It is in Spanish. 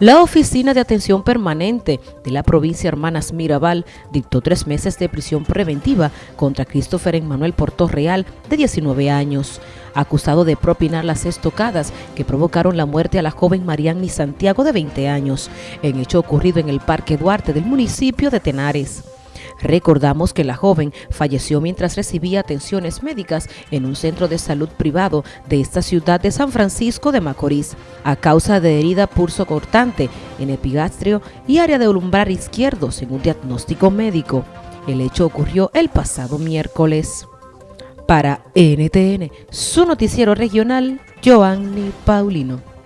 La Oficina de Atención Permanente de la provincia Hermanas Mirabal dictó tres meses de prisión preventiva contra Christopher Emmanuel Portorreal, de 19 años, acusado de propinar las estocadas que provocaron la muerte a la joven Marianne Santiago, de 20 años, en hecho ocurrido en el Parque Duarte del municipio de Tenares. Recordamos que la joven falleció mientras recibía atenciones médicas en un centro de salud privado de esta ciudad de San Francisco de Macorís, a causa de herida pulso cortante en epigastrio y área de lumbar izquierdo, según diagnóstico médico. El hecho ocurrió el pasado miércoles. Para NTN, su noticiero regional, Joanny Paulino.